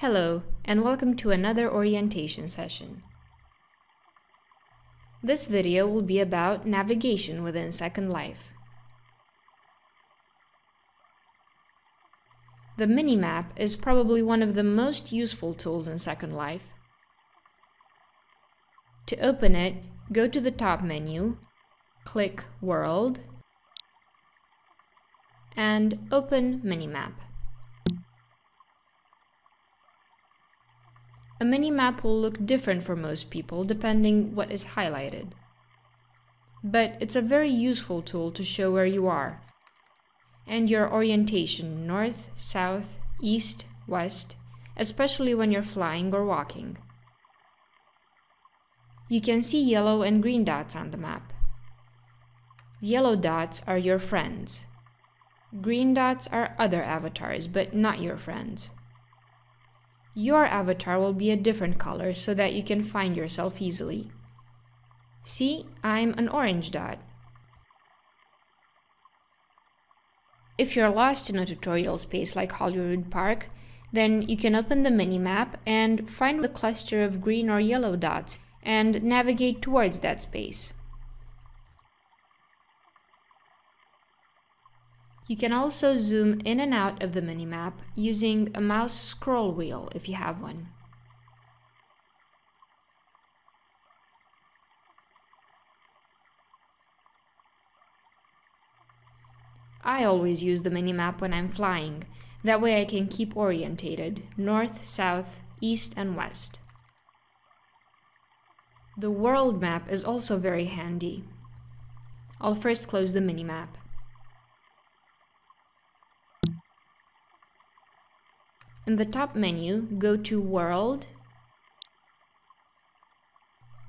Hello, and welcome to another orientation session. This video will be about navigation within Second Life. The minimap is probably one of the most useful tools in Second Life. To open it, go to the top menu, click World, and open Minimap. A mini-map will look different for most people depending what is highlighted. But it's a very useful tool to show where you are and your orientation north, south, east, west, especially when you're flying or walking. You can see yellow and green dots on the map. Yellow dots are your friends. Green dots are other avatars, but not your friends. Your avatar will be a different color so that you can find yourself easily. See, I'm an orange dot. If you're lost in a tutorial space like Hollywood Park, then you can open the minimap and find the cluster of green or yellow dots and navigate towards that space. You can also zoom in and out of the minimap using a mouse scroll wheel if you have one. I always use the minimap when I'm flying, that way I can keep orientated, north, south, east and west. The world map is also very handy. I'll first close the minimap. In the top menu, go to World,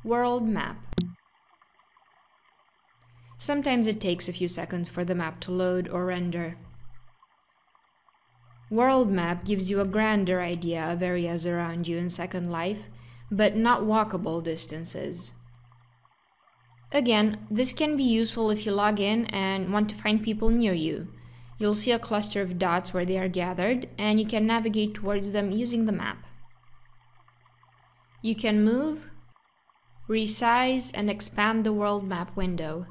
World Map. Sometimes it takes a few seconds for the map to load or render. World Map gives you a grander idea of areas around you in Second Life, but not walkable distances. Again, this can be useful if you log in and want to find people near you, You'll see a cluster of dots where they are gathered, and you can navigate towards them using the map. You can move, resize, and expand the world map window.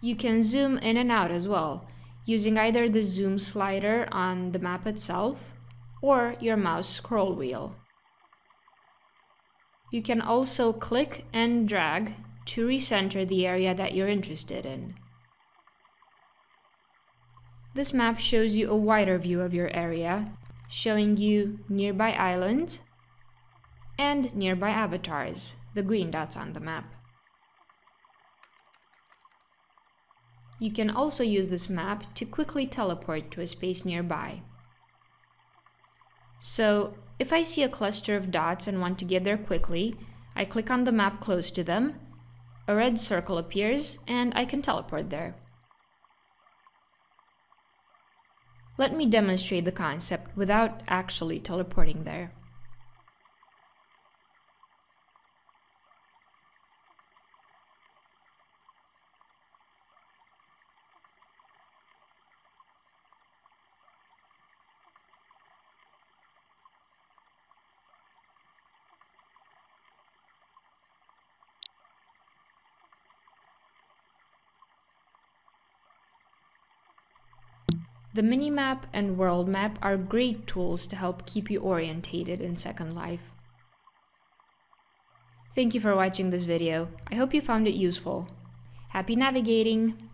You can zoom in and out as well, using either the zoom slider on the map itself or your mouse scroll wheel. You can also click and drag to recenter the area that you're interested in. This map shows you a wider view of your area, showing you nearby islands and nearby avatars, the green dots on the map. You can also use this map to quickly teleport to a space nearby. So, if I see a cluster of dots and want to get there quickly, I click on the map close to them, a red circle appears, and I can teleport there. Let me demonstrate the concept without actually teleporting there. The minimap and world map are great tools to help keep you orientated in Second Life. Thank you for watching this video. I hope you found it useful. Happy navigating!